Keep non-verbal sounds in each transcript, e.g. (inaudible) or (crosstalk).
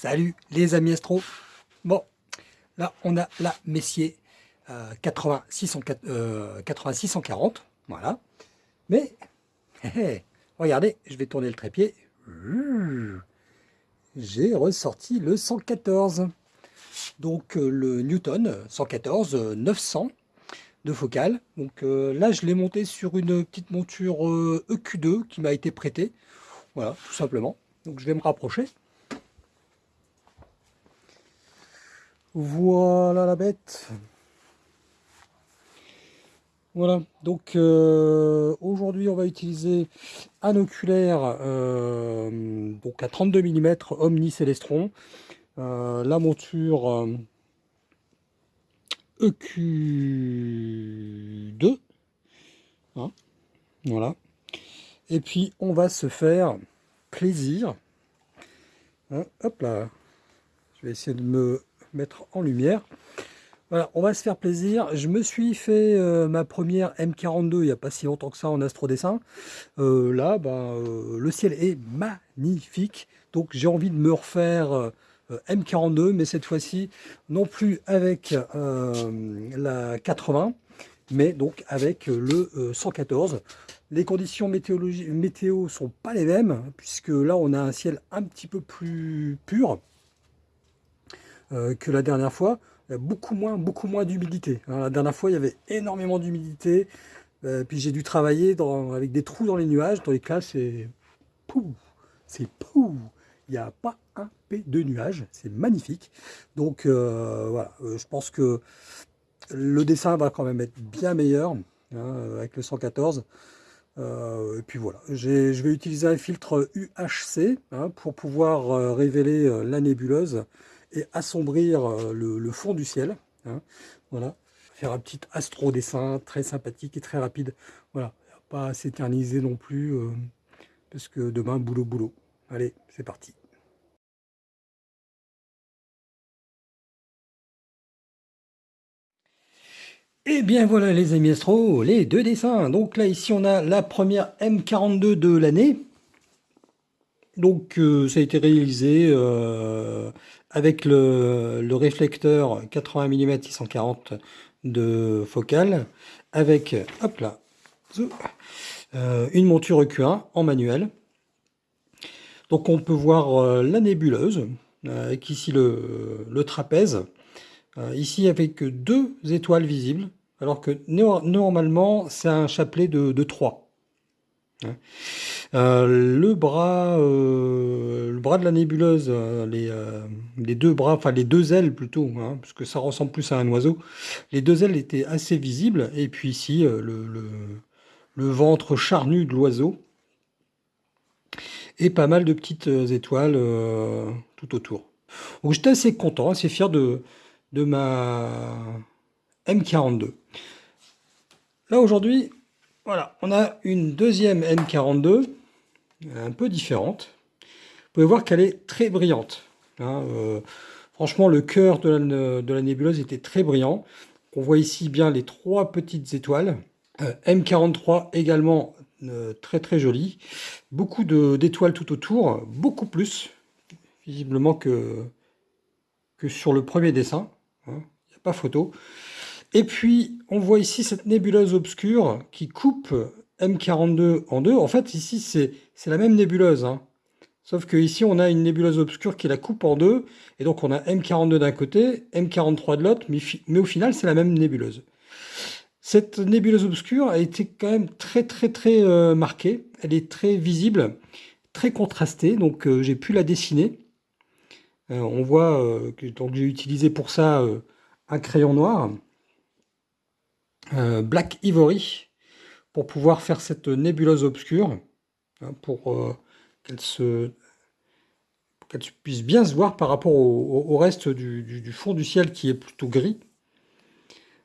Salut les amis astro Bon, là on a la Messier euh, 8640, euh, voilà. Mais, (laughs) regardez, je vais tourner le trépied. J'ai ressorti le 114. Donc euh, le Newton 114 900 de focale. Donc euh, là je l'ai monté sur une petite monture EQ2 e qui m'a été prêtée. Voilà, tout simplement. Donc je vais me rapprocher. Voilà la bête. Voilà, donc euh, aujourd'hui on va utiliser un oculaire euh, donc à 32 mm Omni Celestron, euh, la monture EQ2, hein, voilà, et puis on va se faire plaisir, hein, hop là, je vais essayer de me mettre en lumière. Voilà, on va se faire plaisir. Je me suis fait euh, ma première M42 il n'y a pas si longtemps que ça en astrodessin. Euh, là, bah, euh, le ciel est magnifique. Donc j'ai envie de me refaire M42, mais cette fois-ci, non plus avec la 80, mais donc avec le 114. Les conditions météo sont pas les mêmes, puisque là on a un ciel un petit peu plus pur. Euh, que la dernière fois. Il y a beaucoup moins, beaucoup moins d'humidité. La dernière fois, il y avait énormément d'humidité. Euh, puis j'ai dû travailler avec des trous dans les nuages. Dans les cas, c'est pou, c'est pou. Il n'y a pas un P de nuages. C'est magnifique. Donc euh, voilà, je pense que le dessin va quand même être bien meilleur hein, avec le 114. et puis voilà, je vais utiliser un filtre UHC hein, pour pouvoir révéler la nébuleuse et assombrir euh, le, fond du ciel. Hein. voilà, faire un petit astro-dessin très sympathique et très rapide. Voilà, pas s'éterniser non plus, euh, parce que demain, boulot, boulot. Allez, c'est parti. Et eh bien voilà les amis astro, les deux dessins. Donc là ici on a la première M42 de l'année. Donc euh, ça a été réalisé avec le, réflecteur 80 mm 640 de focale, avec hop là, euh, une monture EQ1 en manuel. Donc on peut voir euh, la nébuleuse, euh, avec ici le, trapèze, ici avec deux étoiles visibles, alors que normalement c'est un chapelet de, de 3. Hein. Euh, le bras, euh, le bras de la nébuleuse, euh, les, deux bras, enfin les deux ailes plutôt, hein, parce que ça ressemble plus à un oiseau. Les deux ailes étaient assez visibles, et puis ici le, ventre charnu de l'oiseau, et pas mal de petites étoiles tout autour. Donc j'étais assez content, assez fier de ma M42. Là aujourd'hui, voilà, on a une deuxième M42, un peu différente. Vous pouvez voir qu'elle est très brillante. Hein, euh, franchement, le cœur de la, nébuleuse était très brillant. On voit ici bien les trois petites étoiles. Euh, M43 également euh, très très jolie. Beaucoup d'étoiles tout autour, beaucoup plus visiblement que, sur le premier dessin. Hein, il n'y a pas photo. Et puis, on voit ici cette nébuleuse obscure qui coupe M42 en deux. En fait, ici, c'est la même nébuleuse. Hein. Sauf que ici, on a une nébuleuse obscure qui la coupe en deux. Et donc, on a M42 d'un côté, M43 de l'autre. Mais, au final, c'est la même nébuleuse. Cette nébuleuse obscure a été quand même très, très, très euh, marquée. Elle est très visible, très contrastée. Donc, euh, j'ai pu la dessiner. Euh, on voit que j'ai utilisé pour ça un crayon noir. Black Ivory pour pouvoir faire cette nébuleuse obscure, hein, pour euh, qu'elle se qu'elle puisse bien se voir par rapport au, reste du, fond du ciel qui est plutôt gris.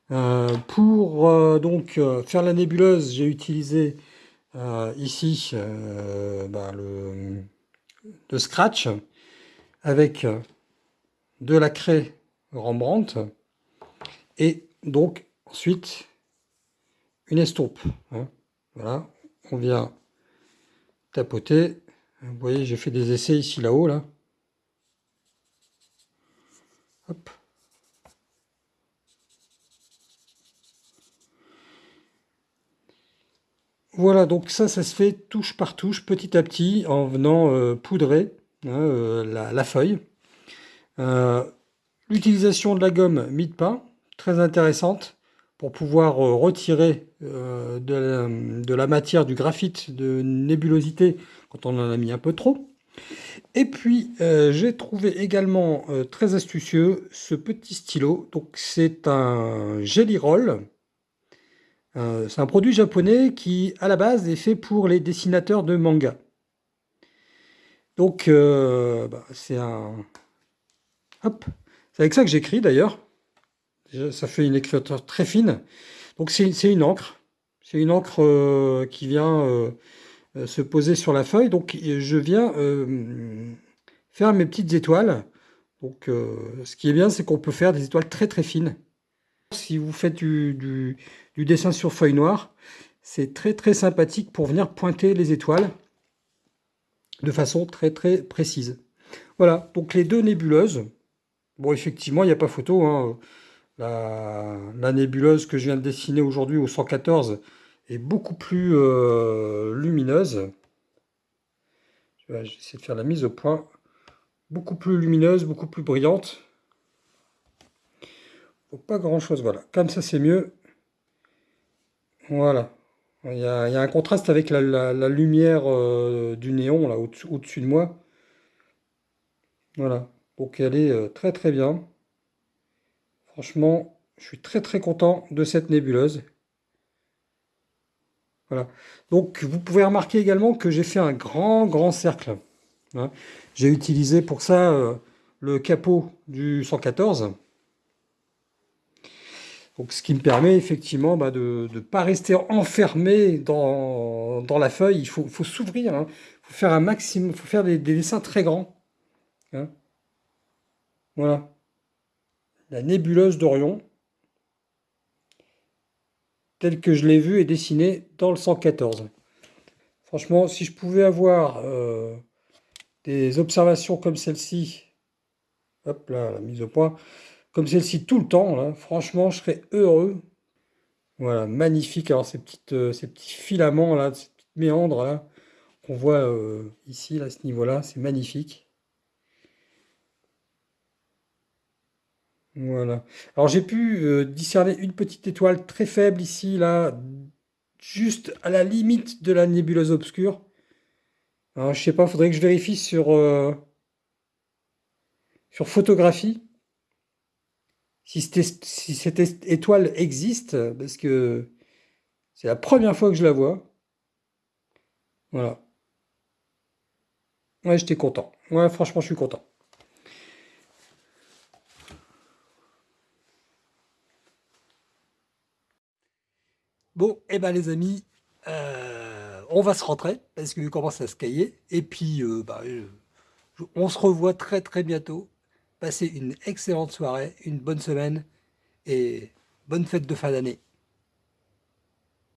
Euh, pour donc faire la nébuleuse, j'ai utilisé ici bah, le, le, scratch avec de la craie Rembrandt et donc ensuite une estompe. Hein. Voilà, on vient tapoter. Vous voyez, j'ai fait des essais ici là-haut, là. Voilà, donc ça, ça se fait touche par touche, petit à petit, en venant euh, poudrer hein, euh, la, feuille. Euh, l'utilisation de la gomme mid pain, très intéressante, pour pouvoir retirer de la, matière du graphite de nébulosité quand on en a mis un peu trop. Et puis, j'ai trouvé également très astucieux ce petit stylo. Donc, c'est un Jelly Roll euh, c'est un produit japonais qui, à la base, est fait pour les dessinateurs de manga. Donc, euh, bah, c'est un... Hop C'est avec ça que j'écris, d'ailleurs. Ça fait une écriture très fine. Donc, c'est une encre. C'est une encre euh, qui vient se poser sur la feuille. Donc, je viens faire mes petites étoiles. Donc, ce qui est bien, c'est qu'on peut faire des étoiles très très fines. Si vous faites du, dessin sur feuille noire, c'est très très sympathique pour venir pointer les étoiles de façon très très précise. Voilà, donc les deux nébuleuses. Bon, effectivement, il n'y a pas photo. Hein. La, nébuleuse que je viens de dessiner aujourd'hui au 114 est beaucoup plus euh, lumineuse. Je vais essayer de faire la mise au point. Beaucoup plus lumineuse, beaucoup plus brillante pas grand chose, voilà. Comme ça, c'est mieux. Voilà. Il y, a, un contraste avec la, lumière euh, du néon, là, au-dessus de moi. Voilà. Donc, elle est euh, très très bien. Franchement, je suis très très content de cette nébuleuse. Voilà. Donc, vous pouvez remarquer également que j'ai fait un grand grand cercle. Hein. J'ai utilisé pour ça euh, le capot du 114. Donc, ce qui me permet effectivement bah, de ne pas rester enfermé dans, la feuille. Il faut, s'ouvrir. Hein. Il faut faire un maximum. Faut faire des, dessins très grands. Hein. Voilà. La nébuleuse d'Orion, telle que je l'ai vue et dessinée dans le 114. Franchement, si je pouvais avoir euh, des observations comme celle-ci, hop là, la mise au point, comme celle-ci tout le temps, là, franchement, je serais heureux. Voilà, magnifique. Alors, ces, petites, euh, ces petits filaments, là, ces petites méandres, là, qu'on voit euh, ici, à ce niveau-là, c'est magnifique. Voilà. Alors, j'ai pu euh, discerner une petite étoile très faible ici, là, juste à la limite de la nébuleuse obscure. Alors, je sais pas, faudrait que je vérifie sur, sur photographie si, cette étoile existe, parce que c'est la première fois que je la vois. Voilà. Ouais, j'étais content. Ouais, franchement, je suis content. Bon, eh ben les amis, euh, on va se rentrer parce qu'il commence à se cailler. Et puis, euh, bah, on se revoit très très bientôt Passez une excellente soirée, une bonne semaine et bonne fête de fin d'année.